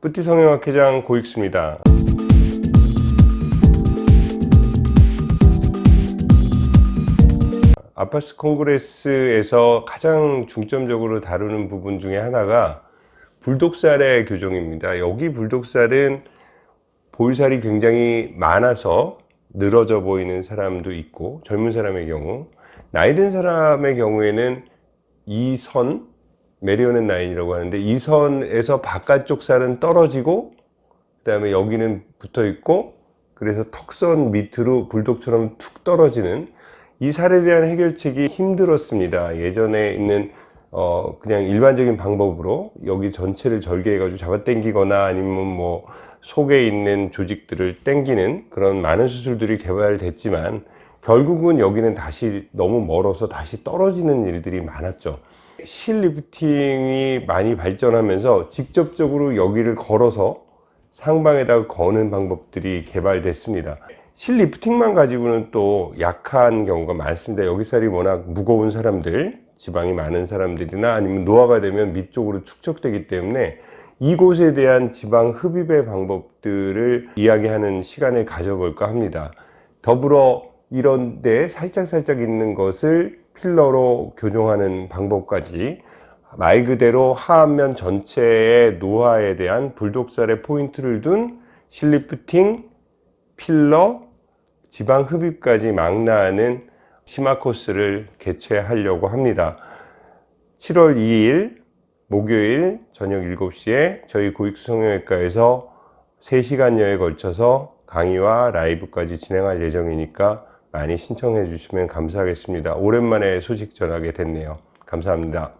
뿌띠 성형학회장 고익수입니다. 아파스 콩그레스에서 가장 중점적으로 다루는 부분 중에 하나가 불독살의 교정입니다. 여기 불독살은 볼살이 굉장히 많아서 늘어져 보이는 사람도 있고 젊은 사람의 경우 나이 든 사람의 경우에는 이 선 메리오넷 라인이라고 하는데 이 선에서 바깥쪽 살은 떨어지고 그 다음에 여기는 붙어 있고 그래서 턱선 밑으로 불독처럼 툭 떨어지는 이 살에 대한 해결책이 힘들었습니다. 예전에 있는 어 그냥 일반적인 방법으로 여기 전체를 절개해 가지고 잡아 당기거나 아니면 뭐 속에 있는 조직들을 당기는 그런 많은 수술들이 개발됐지만 결국은 여기는 다시 너무 멀어서 다시 떨어지는 일들이 많았죠. 실 리프팅이 많이 발전하면서 직접적으로 여기를 걸어서 상방에다가 거는 방법들이 개발됐습니다. 실 리프팅만 가지고는 또 약한 경우가 많습니다. 여기 살이 워낙 무거운 사람들 지방이 많은 사람들이나 아니면 노화가 되면 밑 쪽으로 축적되기 때문에 이곳에 대한 지방 흡입의 방법들을 이야기하는 시간을 가져볼까 합니다. 더불어 이런 데 살짝살짝 있는 것을 필러로 교정하는 방법까지 말 그대로 하안면 전체의 노화에 대한 불독살의 포인트를 둔 실리프팅, 필러, 지방 흡입까지 망라하는 심화 코스를 개최하려고 합니다. 7월 2일 목요일 저녁 7시에 저희 고익수 성형외과에서 3시간여에 걸쳐서 강의와 라이브까지 진행할 예정이니까 많이 신청해 주시면 감사하겠습니다. 오랜만에 소식 전하게 됐네요. 감사합니다